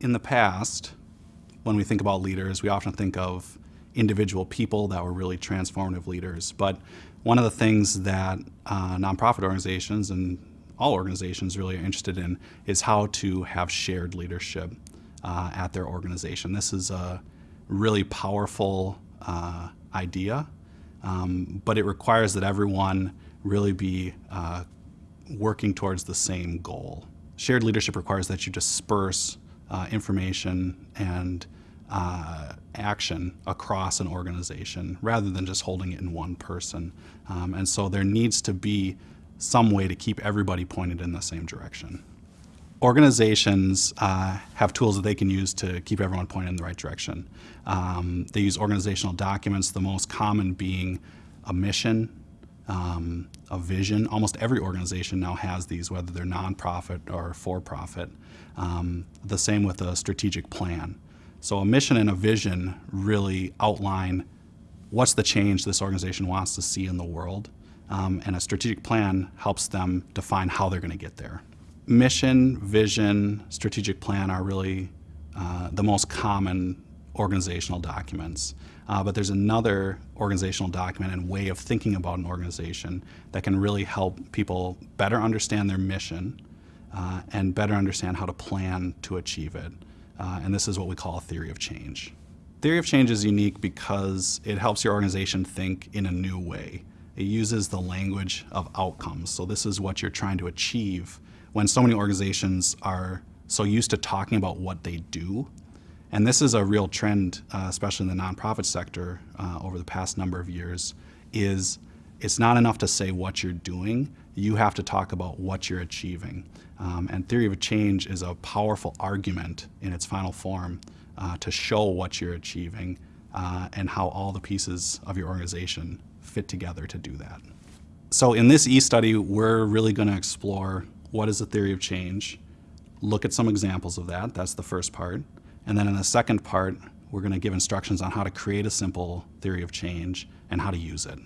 in the past, when we think about leaders, we often think of individual people that were really transformative leaders. But one of the things that uh, nonprofit organizations and all organizations really are interested in is how to have shared leadership uh, at their organization. This is a really powerful uh, idea, um, but it requires that everyone really be uh, working towards the same goal. Shared leadership requires that you disperse uh, information and uh, action across an organization rather than just holding it in one person. Um, and so there needs to be some way to keep everybody pointed in the same direction. Organizations uh, have tools that they can use to keep everyone pointed in the right direction. Um, they use organizational documents, the most common being a mission, um, a vision. Almost every organization now has these, whether they're nonprofit or for-profit. Um, the same with a strategic plan. So a mission and a vision really outline what's the change this organization wants to see in the world, um, and a strategic plan helps them define how they're going to get there. Mission, vision, strategic plan are really uh, the most common organizational documents. Uh, but there's another organizational document and way of thinking about an organization that can really help people better understand their mission uh, and better understand how to plan to achieve it uh, and this is what we call a theory of change. Theory of change is unique because it helps your organization think in a new way. It uses the language of outcomes. So this is what you're trying to achieve when so many organizations are so used to talking about what they do. And this is a real trend, uh, especially in the nonprofit sector uh, over the past number of years, is it's not enough to say what you're doing, you have to talk about what you're achieving. Um, and theory of change is a powerful argument in its final form uh, to show what you're achieving uh, and how all the pieces of your organization fit together to do that. So in this e-study, we're really going to explore what is the theory of change, look at some examples of that, that's the first part, and then in the second part, we're going to give instructions on how to create a simple theory of change and how to use it.